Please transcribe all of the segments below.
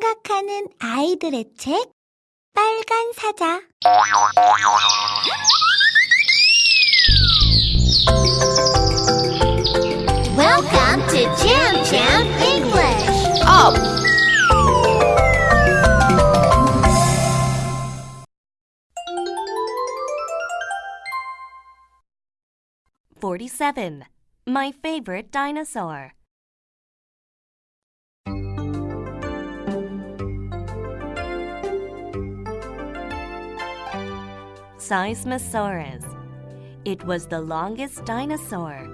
생각하는 아이들의 책 빨간 사자 Welcome to Jam Jam English. Up! Forty-seven. My favorite dinosaur. Seismosaurus. It was the longest dinosaur.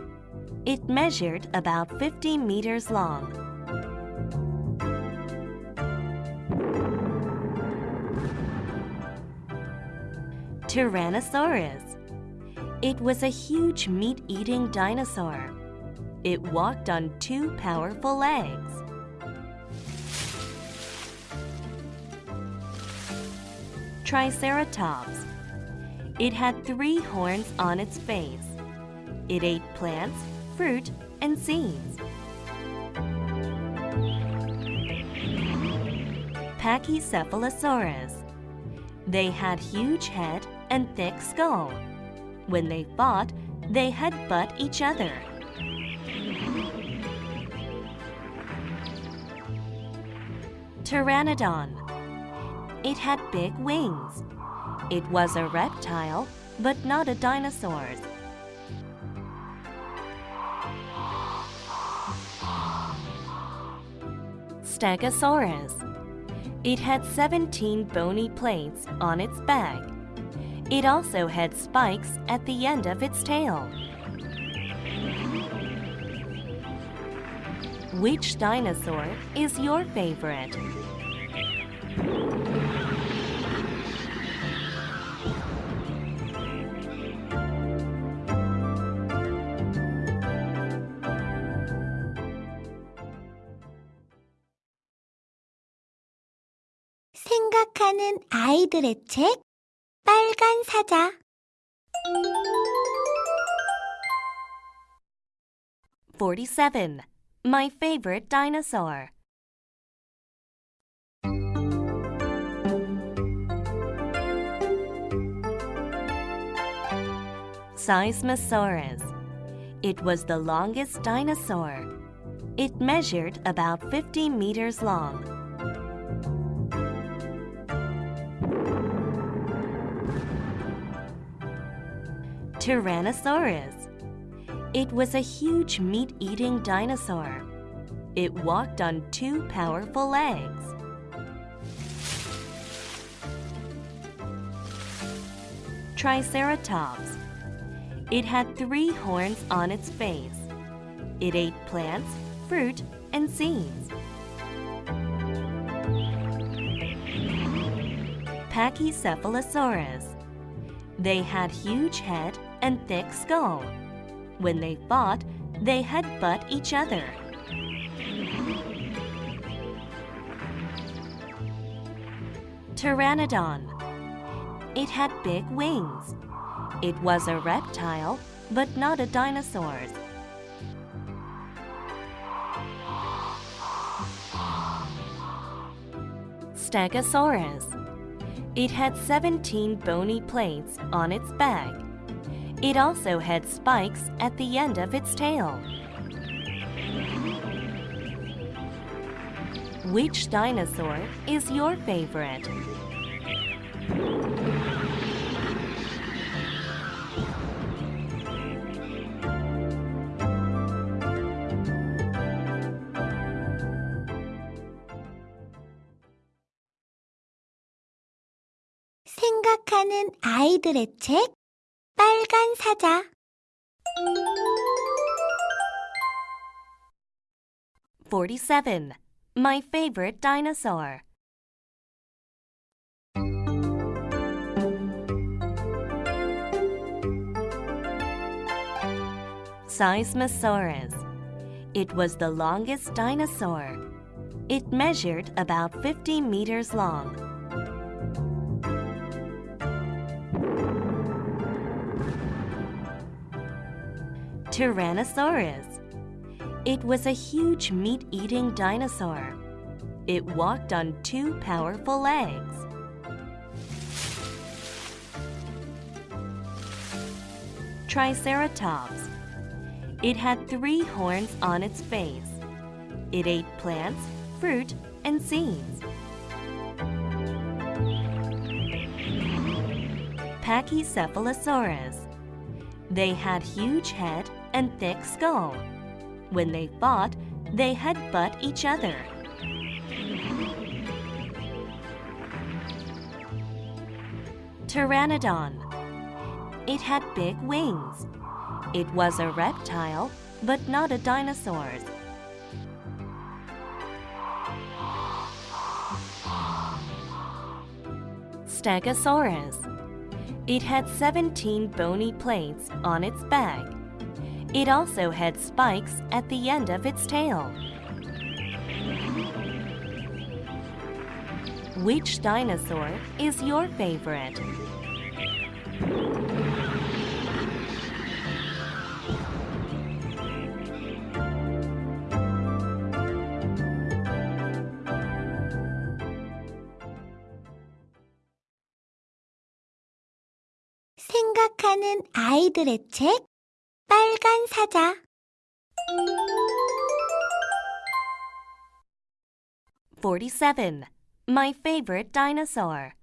It measured about 50 meters long. Tyrannosaurus. It was a huge meat eating dinosaur. It walked on two powerful legs. Triceratops. It had three horns on its face. It ate plants, fruit, and seeds. Pachycephalosaurus. They had huge head and thick skull. When they fought, they had headbutt each other. Pteranodon. It had big wings. It was a reptile, but not a dinosaur. Stegosaurus. It had 17 bony plates on its back. It also had spikes at the end of its tail. Which dinosaur is your favorite? 생각하는 아이들의 책 빨간 사자 Forty-seven. My favorite dinosaur. Seismosaurus. It was the longest dinosaur. It measured about 50 meters long. Tyrannosaurus. It was a huge meat eating dinosaur. It walked on two powerful legs. Triceratops. It had three horns on its face. It ate plants, fruit, and seeds. Pachycephalosaurus. They had huge head and thick skull. When they fought, they headbutt each other. Pteranodon. It had big wings. It was a reptile, but not a dinosaur. Stegosaurus. It had 17 bony plates on its back. It also had spikes at the end of its tail. Which dinosaur is your favorite? 생각하는 아이들의 책 빨간 사자 Forty-seven. My favorite dinosaur. Seismosaurus. It was the longest dinosaur. It measured about 50 meters long. Tyrannosaurus. It was a huge meat eating dinosaur. It walked on two powerful legs. Triceratops. It had three horns on its face. It ate plants, fruit, and seeds. Pachycephalosaurus. They had huge head and thick skull. When they fought, they headbutt each other. Pteranodon. It had big wings. It was a reptile, but not a dinosaur. Stegosaurus. It had 17 bony plates on its back. It also had spikes at the end of its tail. Which dinosaur is your favorite? 생각하는 아이들의 책 빨간 사자 Forty-seven. My favorite dinosaur.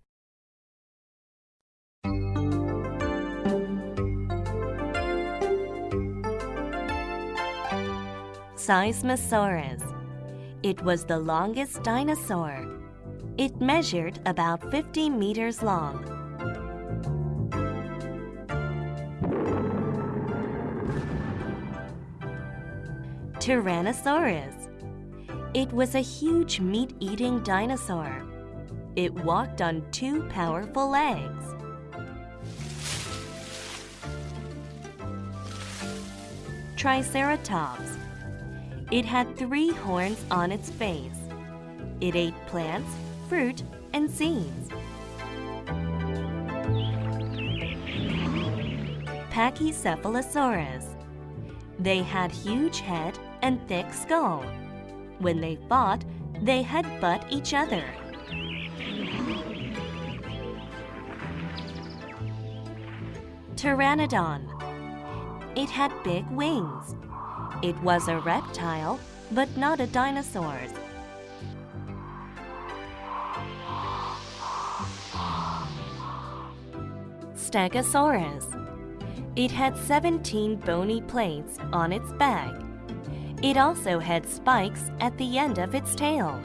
Seismosaurus. It was the longest dinosaur. It measured about 50 meters long. Tyrannosaurus. It was a huge meat eating dinosaur. It walked on two powerful legs. Triceratops. It had three horns on its face. It ate plants, fruit, and seeds. Pachycephalosaurus. They had huge head and thick skull. When they fought, they headbutt each other. Pteranodon. It had big wings. It was a reptile, but not a dinosaur. Stegosaurus. It had 17 bony plates on its back. It also had spikes at the end of its tail.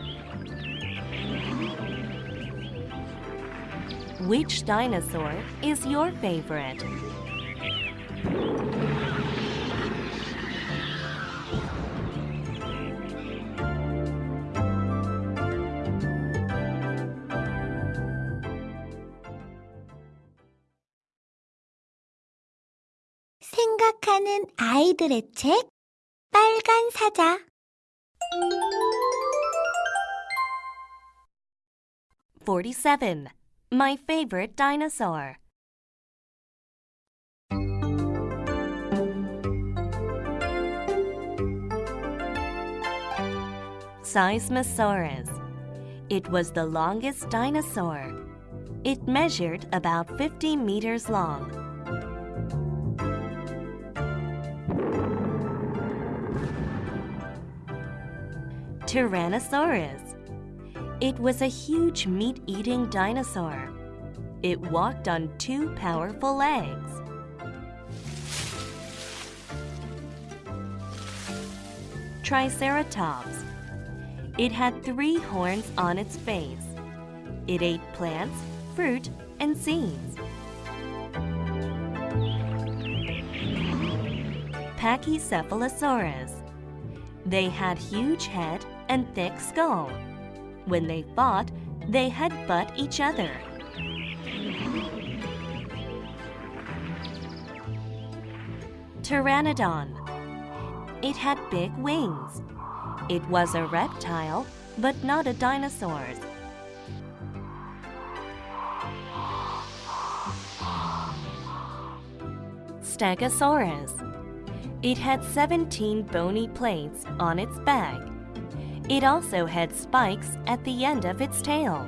Which dinosaur is your favorite? 생각하는 아이들의 책 빨간 사자 Forty-seven. My favorite dinosaur. Seismosaurus. It was the longest dinosaur. It measured about 50 meters long. Tyrannosaurus. It was a huge meat eating dinosaur. It walked on two powerful legs. Triceratops. It had three horns on its face. It ate plants, fruit, and seeds. Pachycephalosaurus. They had huge head and thick skull. When they fought, they headbutt each other. Pteranodon. It had big wings. It was a reptile, but not a dinosaur. Stegosaurus. It had 17 bony plates on its back. It also had spikes at the end of its tail.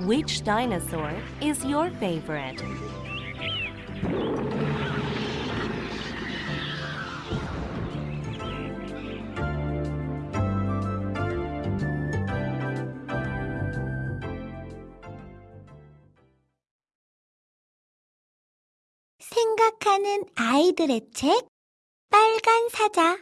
Which dinosaur is your favorite? 생각하는 아이들의 책 빨간 사자